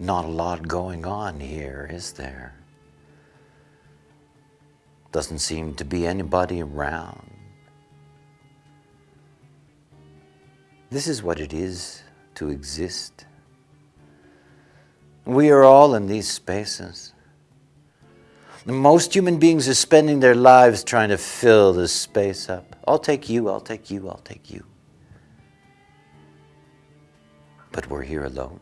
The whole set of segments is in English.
not a lot going on here, is there? Doesn't seem to be anybody around. This is what it is to exist. We are all in these spaces. Most human beings are spending their lives trying to fill this space up. I'll take you, I'll take you, I'll take you. But we're here alone.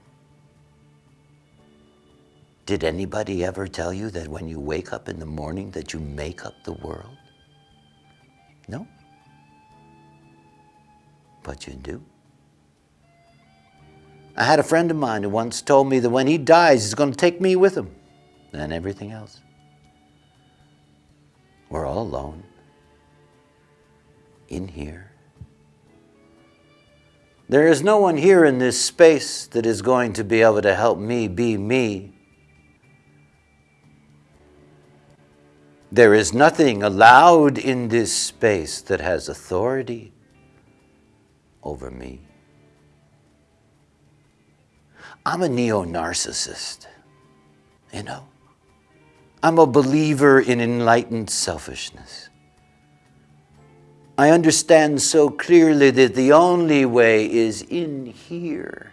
Did anybody ever tell you that when you wake up in the morning that you make up the world? No. But you do. I had a friend of mine who once told me that when he dies, he's going to take me with him and everything else. We're all alone in here. There is no one here in this space that is going to be able to help me be me. There is nothing allowed in this space that has authority over me. I'm a neo narcissist, you know. I'm a believer in enlightened selfishness. I understand so clearly that the only way is in here.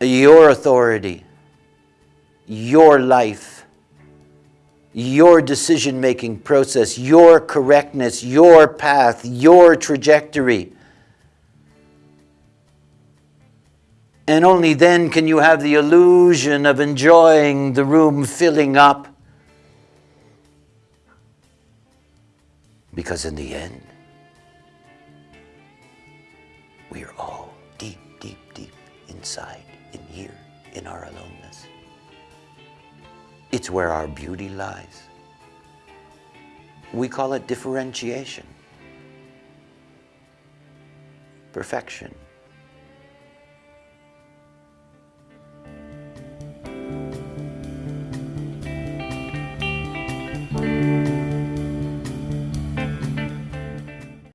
Your authority, your life, your decision making process, your correctness, your path, your trajectory And only then can you have the illusion of enjoying the room filling up. Because in the end, we are all deep, deep, deep inside, in here, in our aloneness. It's where our beauty lies. We call it differentiation, perfection